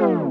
Bye.